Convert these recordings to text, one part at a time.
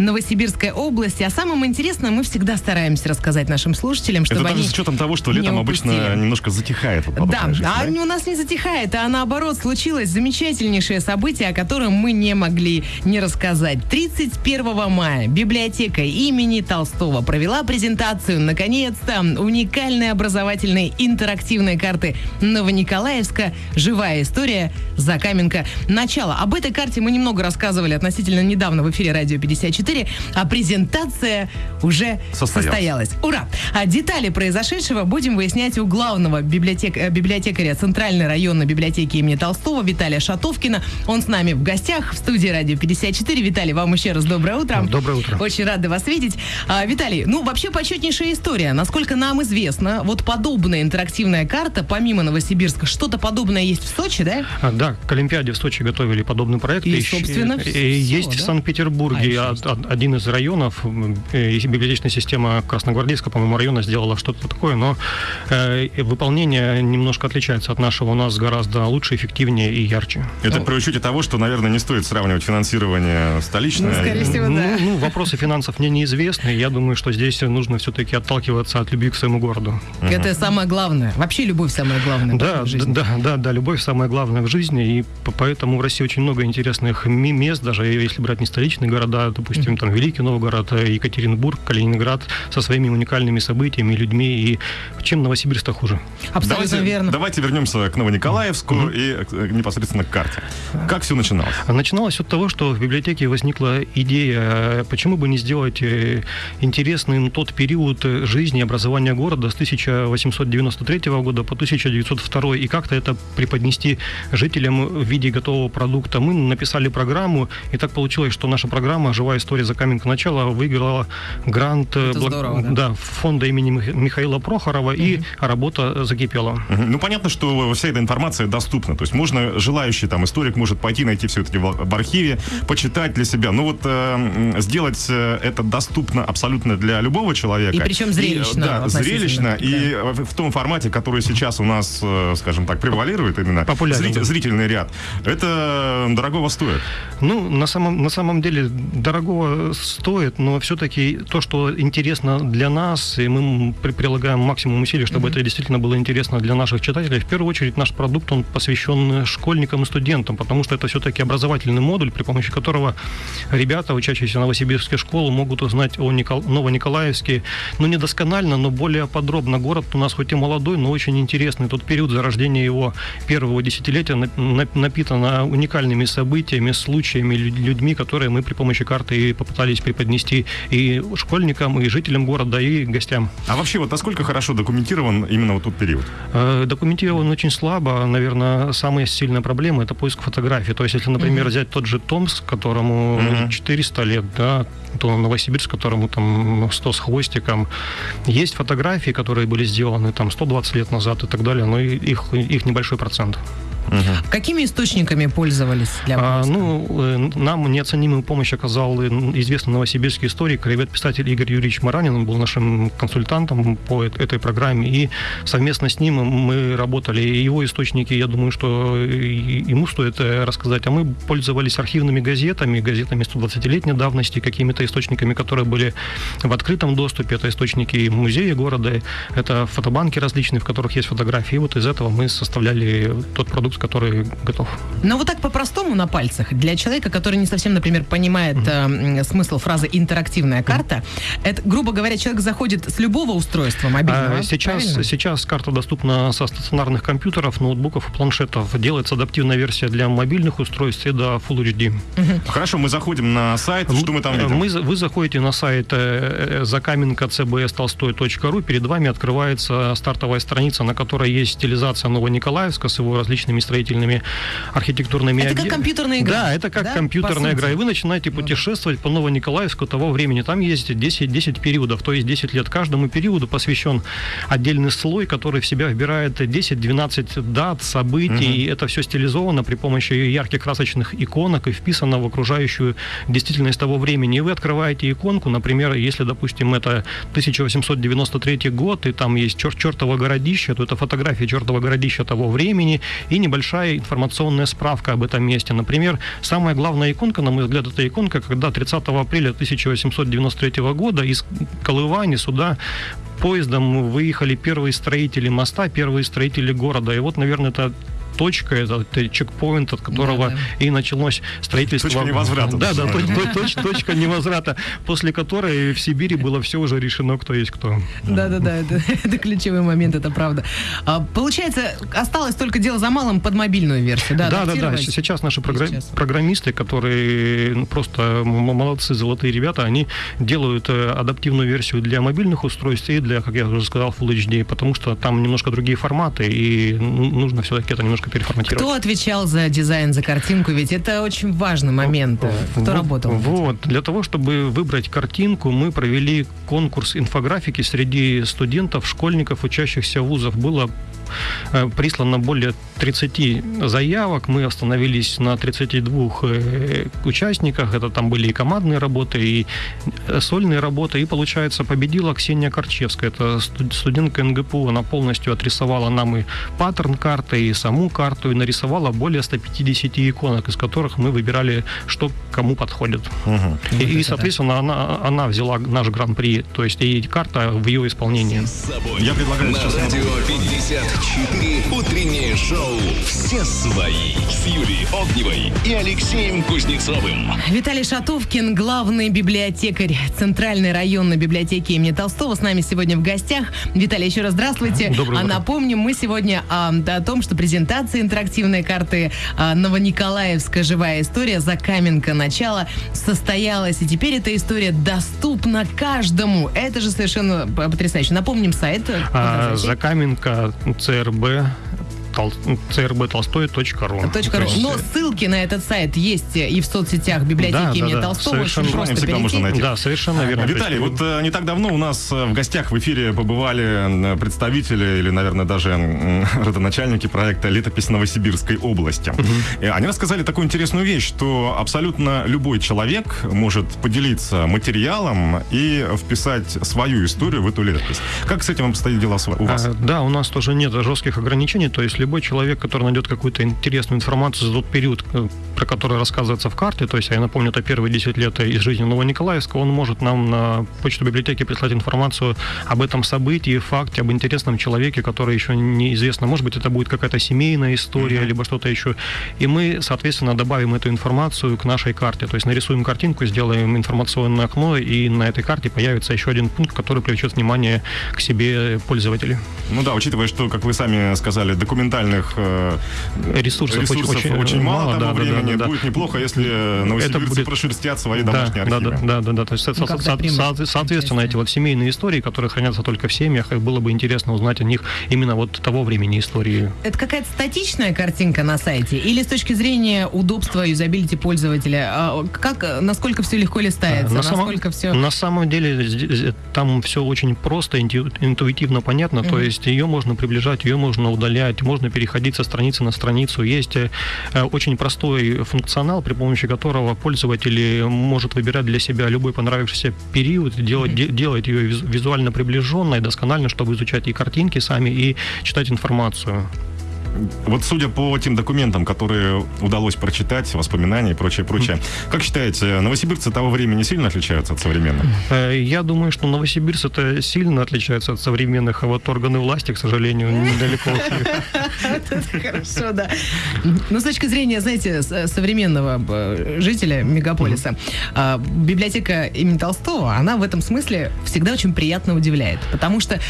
Новосибирской области. О самом интересном мы всегда стараемся рассказать нашим слушателям, чтобы Это они даже с учетом того, что летом обычно немножко затихает. вот Да, жизнь, а у нас не затихает, а наоборот случилось замечательнейшее событие, о котором мы не могли не рассказать. 31 мая библиотека имени Толстого провела презентацию, наконец-то, уникальной образовательной интерактивной карты Новониколаевска «Живая история. Закаменка. Начало». Об этой карте мы немного рассказывали относительно недавно в эфире «Радио 54», а презентация уже Состоялась. состоялась. Ура! А детали произошедшего будем выяснять у главного библиотек- э, библиотекаря Центральной районной библиотеки имени Толстого Виталия Шатовкина. Он с нами в гостях в студии Радио 54. Виталий, вам еще раз доброе утро. Доброе утро. Очень рады вас видеть. А, Виталий, ну вообще почетнейшая история. Насколько нам известно, вот подобная интерактивная карта, помимо Новосибирска, что-то подобное есть в Сочи, да? А, Да, к Олимпиаде в Сочи готовили подобный проект. И, Ищ- собственно, и всё, есть да? в Санкт-Петербурге А, од- один из районов, э, и библиотечная система Красногвардейского, по-моему, района сделала что-то такое, но э, выполнение немножко отличается от нашего. У нас гораздо лучше, эффективнее и ярче. Это при учете того, что, наверное, не стоит сравнивать финансирование столичное. Ну, скорее всего, ну, да. ну, вопросы финансов мне неизвестны. Я думаю, что здесь нужно все-таки отталкиваться от любви к своему городу. Это самое главное. Вообще любовь самое главное. Да, в жизни. да, да, да, любовь самое главное в жизни, и по- поэтому в России очень много интересных мест, даже если брать не столичные города, допустим, там Великий Новгород, э, Екатеринбург, Калининград, со своими уникальными событиями, людьми, и чем Новосибирск-то хуже? Абсолютно давайте, верно. Давайте вернемся к Новониколаевску и э, непосредственно к карте. Как все начиналось? Начиналось от того, что в библиотеке возникла идея, э, почему бы не сделать интересным тот период жизни и образования города с 1893 года по 1902 и как-то это преподнести жителям в виде готового продукта. Мы написали программу, и так получилось, что наша программа «Живая история за каменка начала» выиграла грант э, Это здорово, да. да, фонда имени Мих- Михаила Прохорова, и работа закипела. Мгм. Ну, понятно, что вся эта информация доступна. То есть можно, желающий там историк может пойти, найти все это в архиве, почитать для себя. Ну вот э, м, сделать э, это доступно абсолютно для любого человека. И причем зрелищно И, да, зрелищно. да. И э, в в том формате, который сейчас у нас, э, скажем так, превалирует именно Популярен, зритель- зрительный ряд, это дорогого стоит. Ну, на самом, на самом деле, дорогого стоит, но все-таки то, что интересно для нас, и мы при- прилагаем максимум усилий, чтобы это действительно было интересно для наших читателей. В первую очередь, наш продукт, он посвящен школьникам и студентам, потому что это все-таки образовательный модуль, при помощи которого ребята, учащиеся новосибирской школы, могут узнать о Никол- Новониколаевске, ну, не досконально, но более подробно. Город у нас хоть и молодой, но очень интересный. Тот период зарождения его первого десятилетия нап- нап- напитано уникальными событиями, случаями, лю- людьми, которые мы при помощи карты и попытались преподнести и школьникам, и жителям города, и гостям. А вообще, вот насколько хорошо документирован именно вот тот период? Э, Документирован очень слабо. Наверное, самая сильная проблема – это поиск фотографий. То есть, если, например, взять тот же Томск, которому Мгм. 400 лет, да, то Новосибирск, которому там 100 с хвостиком, есть фотографии, которые были сделаны там 120 лет назад и так далее, но их, их небольшой процент. Какими источниками пользовались для А, ну, э, нам неоценимую помощь оказал э, известный новосибирский историк, ребят-писатель Игорь Юрьевич Маранин, он был нашим консультантом по эт- этой программе, и совместно с ним мы работали. И его источники, я думаю, что и- ему стоит э, рассказать, а мы пользовались архивными газетами, газетами 120-летней давности, какими-то источниками, которые были в открытом доступе, это источники музея города, это фотобанки различные, в которых есть фотографии, и вот из этого мы составляли тот продукт, который готов. Но вот так по-простому на пальцах, для человека, который не совсем, например, понимает э, м, смысл фразы «интерактивная карта», это, грубо говоря, человек заходит с любого устройства мобильного, А, Сейчас, правильно? сейчас карта доступна со стационарных компьютеров, ноутбуков и планшетов. Делается адаптивная версия для мобильных устройств и до Full HD. Хорошо, мы заходим на сайт, что мы там видим? Мы, вы заходите на сайт э, закаменка cbstolstoy.ru, перед вами открывается стартовая страница, на которой есть стилизация Новониколаевска с его различными строительными архитектурными Это как объе- компьютерная игра, Да, это как да, компьютерная игра. И вы начинаете путешествовать по Новониколаевску того времени. Там есть 10, 10 периодов, то есть 10 лет. Каждому периоду посвящен отдельный слой, который в себя вбирает 10-12 дат, событий. И это все стилизовано при помощи ярких красочных иконок и вписано в окружающую действительность того времени. И вы открываете иконку, например, если, допустим, это 1893 год, и там есть чер- чертово городище, то это фотография чертова городища того времени и небольшая информационная справка об этом месте. Например, самая главная иконка, на мой взгляд, это иконка, когда 30 апреля 1893 года из Колывани сюда поездом выехали первые строители моста, первые строители города. И вот, наверное, это точка, это, это чекпоинт, от которого да, да. и началось строительство. Точка невозврата. Да, да, точка, точка невозврата, после которой в Сибири было все уже решено, кто есть кто. Да, да, да, это, это ключевой момент, это правда. А, получается, осталось только дело за малым под мобильную версию, да? Да, да, да. Сейчас наши сейчас. программисты, которые ну, просто молодцы, золотые ребята, они делают э, адаптивную версию для мобильных устройств и для, как я уже сказал, Full HD, потому что там немножко другие форматы, и нужно все-таки это немножко переформатировать. Кто отвечал за дизайн, за картинку? Ведь это очень важный момент. Кто вот, работал? Вот. Для того, чтобы выбрать картинку, мы провели конкурс инфографики среди студентов, школьников, учащихся вузов. Было Э, прислано более 30 заявок. Мы остановились на 32 э, участниках. Это там были и командные работы, и э, сольные работы. И, получается, победила Ксения Корчевская. Это студентка НГПУ. Она полностью отрисовала нам и паттерн карты, и саму карту, и нарисовала более 150 иконок, из которых мы выбирали, что кому подходит. Угу. И, и, соответственно, она, она взяла наш гран-при, то есть и карта в ее исполнении. Я предлагаю сейчас... На радио 50 4 утреннее шоу «Все свои» с Юлией Огневой и Алексеем Кузнецовым. Виталий Шатовкин, главный библиотекарь Центральной районной библиотеки имени Толстого, с нами сегодня в гостях. Виталий, еще раз здравствуйте. Доброе а напомним, мы сегодня а, о том, что презентация интерактивной карты а, Новониколаевская живая история за Каменка начала состоялась. И теперь эта история доступна каждому. Это же совершенно потрясающе. Напомним сайт. А, Закаменка ЦРБ crbtolstoy.ru. Но ссылки на этот сайт есть и в соцсетях библиотеки да, имени да, да. Толстого. Совершенно Очень просто всегда можно найти. Да, совершенно верно. Виталий, вот э, не так давно у нас э, в гостях в эфире побывали представители или, наверное, даже родоначальники проекта «Летопись Новосибирской области». Угу. Они рассказали такую интересную вещь, что абсолютно любой человек может поделиться материалом и вписать свою историю в эту летопись. Как с этим обстоят дела у вас? А, да, у нас тоже нет жестких ограничений, то есть любой человек, который найдет какую-то интересную информацию за тот период, э, про который рассказывается в карте, то есть, я напомню, это первые 10 лет из жизни Новониколаевска, он может нам на почту библиотеки прислать информацию об этом событии, факте, об интересном человеке, который еще неизвестно. Может быть, это будет какая-то семейная история, mm-hmm. либо что-то еще. И мы, соответственно, добавим эту информацию к нашей карте. То есть нарисуем картинку, сделаем информационное окно, и на этой карте появится еще один пункт, который привлечет внимание к себе пользователей. Ну да, учитывая, что, как вы сами сказали, документ документальных э, ресурсов, ресурсов очень, очень мало, мало того да, времени. Да, да, будет неплохо, если новосибирцы будет... прошерстят свои домашние да, архивы. Да, да, да, да. То есть, ну, со, со, со, соответственно, эти вот семейные истории, которые хранятся только в семьях, и было бы интересно узнать о них именно вот того времени истории. Это какая-то статичная картинка на сайте? Или с точки зрения удобства, юзабилити пользователя? А, как, насколько все легко листается? На насколько самом, все... На самом деле там все очень просто, интуитивно понятно. Mm-hmm. То есть ее можно приближать, ее можно удалять, можно переходить со страницы на страницу. Есть э, очень простой функционал, при помощи которого пользователь может выбирать для себя любой понравившийся период, делать, mm-hmm. делать ее визуально приближенной, досконально, чтобы изучать и картинки сами, и читать информацию. Вот судя по тем документам, которые удалось прочитать, воспоминания и прочее, прочее, как считаете, новосибирцы того времени сильно отличаются от современных? Э, я думаю, что новосибирцы это сильно отличаются от современных, а вот органы власти, к сожалению, недалеко Хорошо, да. Ну, с точки зрения, знаете, современного э, жителя мегаполиса, а, библиотека имени Толстого, она в этом смысле всегда очень приятно удивляет, потому что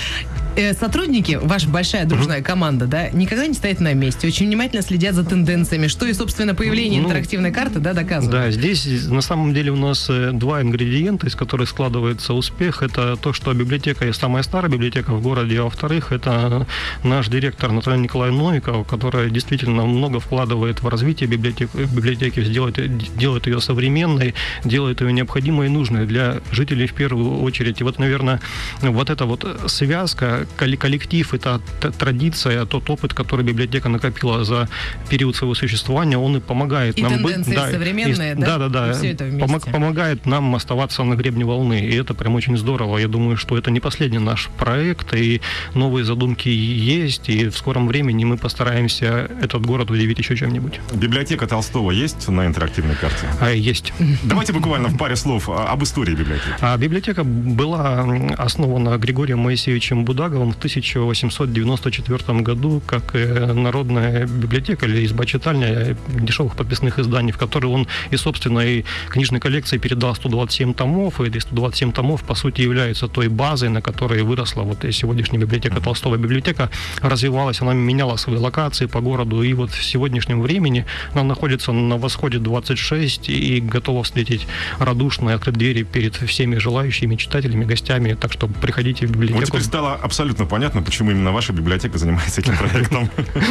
э, сотрудники, ваша большая дружная команда, да, никогда не стоят на месте, очень внимательно следят за тенденциями, что и, собственно, появление ну, интерактивной карты, да, доказывает. Да, здесь на самом деле у нас э, два ингредиента, из которых складывается успех. Это то, что библиотека самая старая библиотека в городе, а во-вторых, это наш директор Наталья Николаевна Новикова, которая действительно много вкладывает в развитие библиотеки, библиотеки делает, делает ее современной, делает ее необходимой и нужной для жителей в первую очередь. И вот, наверное, вот эта вот связка, коллектив, это т- традиция, тот опыт, который библиотека накопила за период своего существования, он и помогает И нам быть... тенденции современные, да? Да, да, да. И вместе. Помог- помогает нам оставаться на гребне волны, и это прям очень здорово. Я думаю, что это не последний наш проект, и новые задумки есть, и в скором времени мы постараемся этот город удивить еще чем-нибудь. Библиотека Толстого есть на интерактивной карте? А есть. Давайте буквально в паре слов а, об истории библиотеки. А библиотека была основана Григорием Моисеевичем Будаговым в 1894 году как э, народная библиотека или изба-читальня дешевых подписных изданий, в которой он и, собственно, и книжной коллекции передал 127 томов, и эти 127 томов, по сути, являются той базой, на которой выросла вот сегодняшняя библиотека Толстого. Библиотека развивалась, она меняла свои локации по городу, и вот в сегодняшнем времени она находится на восходе 26 и готова встретить радушно и открыть двери перед всеми желающими читателями, гостями. Так что приходите в Вот библиотеку. теперь стало абсолютно понятно, почему именно ваша библиотека занимается этим проектом.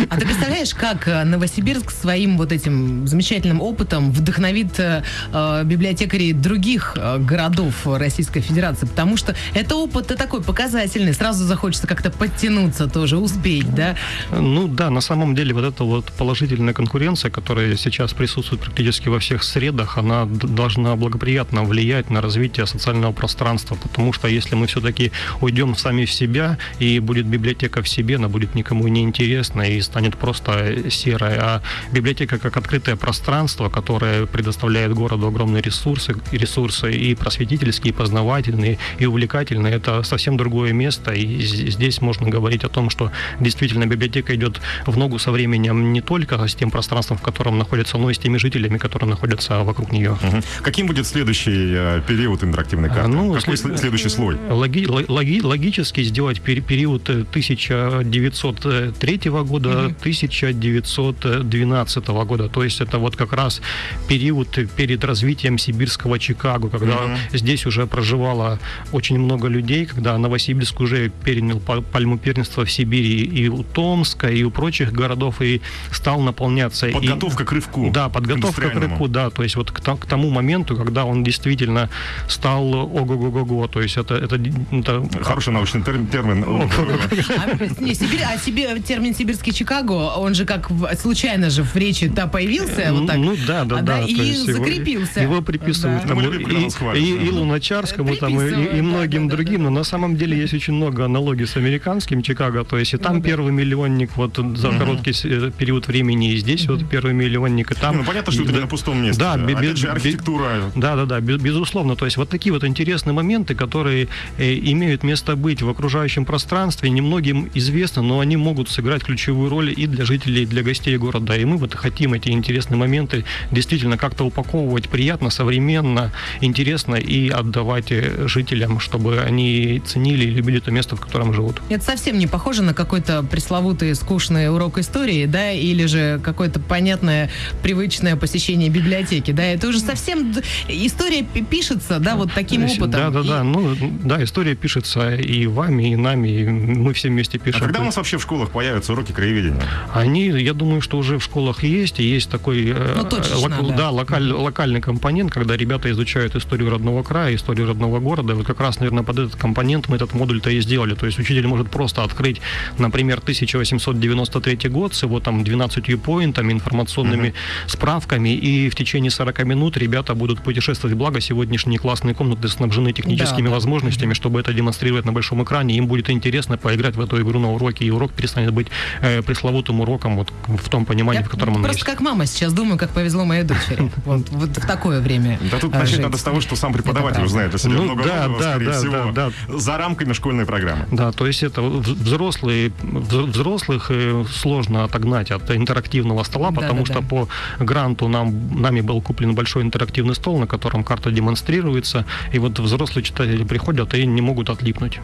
А ты представляешь, как э, Новосибирск своим вот этим замечательным опытом вдохновит э, э, библиотекарей других э, городов Российской Федерации? Потому что это опыт такой показательный. Сразу захочется как-то подтянуться тоже, успеть, да? Ну да, на самом деле вот эта вот положительная конкуренция, которая сейчас присутствует практически во всех средах, она должна благоприятно влиять на развитие социального пространства, потому что если мы все-таки уйдем сами в себя, и будет библиотека в себе, она будет никому не интересна и станет просто серой, а библиотека как открытое пространство, которое предоставляет городу огромные ресурсы, ресурсы и просветительские, и познавательные, и увлекательные, это совсем другое место, и здесь можно говорить о том, что действительно библиотека идет в ногу со временем не только с тем пространством, в котором находится, но и с теми жителями, которые находятся вокруг нее. Мгм. Каким будет следующий э, период интерактивной карты? ну, Какой след- след- следующий слой? Логи- ло- логи- логически сделать период э, 1903 года, 1912 года. То есть это вот как раз период перед развитием сибирского Чикаго, когда Мгм. здесь уже проживало очень много людей, когда Новосибирск уже перенял па- пальму первенства в Сибири и у Томска, и у прочих городов, и стал наполняться. И- Подготовка к рывку. да, подготовка к индустриальному. рывку, да, то есть вот к, к тому моменту, когда он действительно стал ого-го-го-го, то есть это, это, это Хороший научный термин. А, не, Сибирь- а себе- термин «сибирский Чикаго», он же как в- случайно же в речи да, появился, вот так. Ну да, да, А, да. и его- закрепился. Его, приписывают Да. там и, и- и Луначарскому, там, и, многим да, да, другим, но на самом деле есть очень много аналогий с американским Чикаго, то есть и там Ну да. первый миллионник вот за короткий э, период времени, и здесь вот первый миллионник, и там... Ну, понятно, что это на пустом месте. Да, Опять же, архитектура. Да, да, да, бе- безусловно. То есть вот такие вот интересные моменты, которые э, имеют место быть в окружающем пространстве, немногим известно, но они могут сыграть ключевую роль и для жителей, и для гостей города. И мы вот хотим эти интересные моменты действительно как-то упаковывать приятно, современно, интересно и отдавать э, жителям, чтобы они ценили и любили то место, в котором живут. Это совсем не похоже на какой-то пресловутый скучный урок истории, да, или же какое-то понятное, привычное посещение библиотеки, да, это уже совсем история пи- пишется, да, вот таким опытом. Да, да, И- да. Ну, да, история пишется и вами, и нами, и мы все вместе А пишем. когда у нас вообще в школах появятся уроки краеведения? Они, я думаю, что уже в школах есть, и есть такой э, Ну, точечно, лок- да. да, локаль- локальный компонент, когда ребята изучают историю родного края, историю родного города. Вот как раз, наверное, под этот компонент мы этот модуль-то и сделали. То есть учитель может просто открыть, например, 1893 год с его там 12 поинтами, информационными справками, и в течение 40 минут ребята будут путешествовать. Благо, сегодняшние классные комнаты снабжены техническими Да, да. возможностями, чтобы это демонстрировать на большом экране. Им будет интересно поиграть в эту игру на уроке, и урок перестанет быть э, пресловутым уроком вот в том понимании, Я в котором он просто есть. как мама сейчас думаю, как повезло моей дочери. Вот, вот в такое время. Да тут а, начать надо с того, что сам преподаватель узнает о себе Ну, много да, нового, да, скорее да, всего, да, за рамками школьной программы. Да, то есть это взрослые, вз- взрослых э, сложно отогнать от интерактивного стола, Да, потому да, что да. по гранту нам, нами был куплен большой интерактивный стол, на котором карта демонстрируется, и вот взрослые читатели приходят и не могут отлипнуть.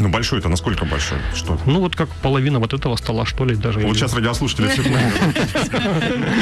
Ну, большой это насколько большой? Что? Ну вот как половина вот этого стола, что ли, даже. Вот или- сейчас радиослушатели все.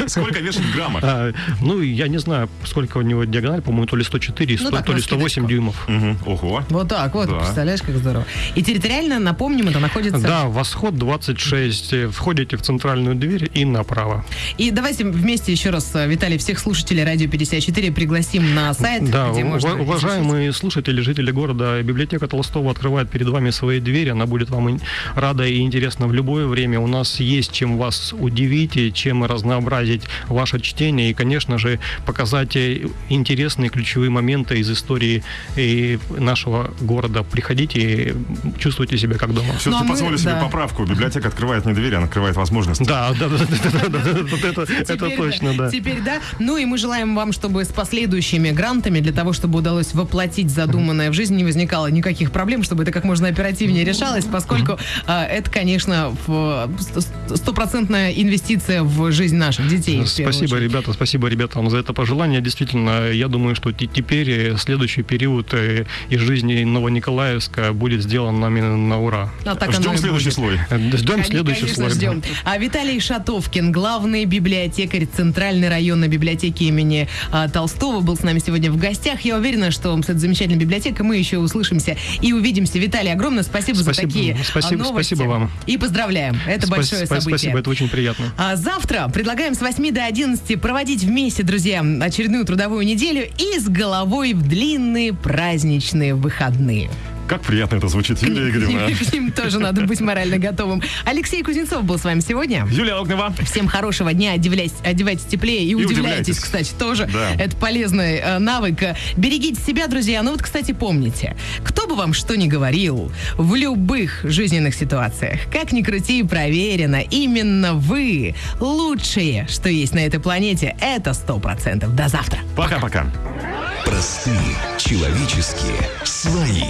Сколько вешает в граммах? А, ну, я не знаю, сколько у него диагональ, по-моему, то ли 104, Ну, 100, так, то ли на 108 скидочку. дюймов. Ого. Вот так вот, представляешь, как здорово. И территориально, напомним, это находится... Да, восход 26. э, Входите в центральную дверь и направо. И давайте вместе еще раз, э, Виталий, всех слушателей Радио 54 пригласим на сайт, Да, где можно... ува- уважаемые слушатели, жители города, библиотека Толстого открывает перед вами вами свои двери, она будет вам рада и интересна в любое время. У нас есть чем вас удивить и чем разнообразить ваше чтение и, конечно же, показать э, интересные ключевые моменты из истории и нашего города. Приходите и чувствуйте себя как дома. Все-таки Ну, а мы- позволю себе да. поправку. Библиотека открывает не двери, она открывает возможности. Да, да, да, да, это, точно, да. Теперь да. Ну и мы желаем вам, чтобы с последующими грантами, для того, чтобы удалось воплотить задуманное в жизнь, не возникало никаких проблем, чтобы это как можно оперативнее решалось, поскольку а, это, конечно, стопроцентная инвестиция в жизнь наших детей. Спасибо, ребята, спасибо ребятам за это пожелание. Действительно, я думаю, что те- теперь э, следующий период э, из жизни Новониколаевска будет сделан нами на ура. А так Ждем следующий будет. слой. Э, Ждем Кон- следующий конечно, слой. ждем. А Виталий Шатовкин, главный библиотекарь Центральной районной библиотеки имени а, Толстого, был с нами сегодня в гостях. Я уверена, что с этой замечательной библиотекой мы еще услышимся и увидимся. Виталий, огромное спасибо, за Спасибо. такие а, Спасибо- новости. спасибо вам. И поздравляем. Это Спас- большое событие. Спасибо, это очень приятно. А завтра предлагаем с 8 до 11 проводить вместе, друзья, очередную трудовую неделю и с головой в длинные праздничные выходные. Как приятно это звучит, Юлия Игоревна. К ним тоже надо быть морально готовым. Алексей Кузнецов был с вами сегодня. Юлия Огнева. Всем хорошего дня, одевляйтесь, одевайтесь теплее и, удивляйтесь, удивляйтесь. кстати, тоже. Да. Это полезный э, навык. Берегите себя, друзья. Ну вот, кстати, помните, кто бы вам что ни говорил, в любых жизненных ситуациях, как ни крути, проверено, именно вы лучшие, что есть на этой планете. Это сто процентов. До завтра. Пока-пока. Простые, человеческие, свои.